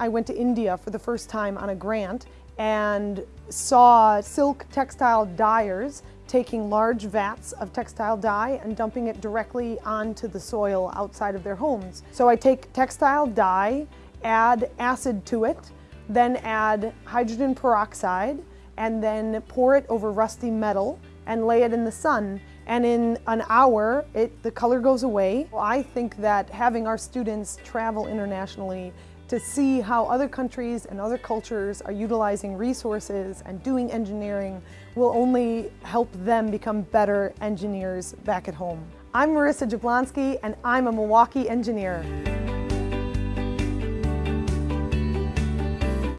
I went to India for the first time on a grant and saw silk textile dyers taking large vats of textile dye and dumping it directly onto the soil outside of their homes. So I take textile dye, add acid to it, then add hydrogen peroxide, and then pour it over rusty metal and lay it in the sun. And in an hour, it, the color goes away. I think that having our students travel internationally to see how other countries and other cultures are utilizing resources and doing engineering will only help them become better engineers back at home. I'm Marissa Jablonski and I'm a Milwaukee engineer.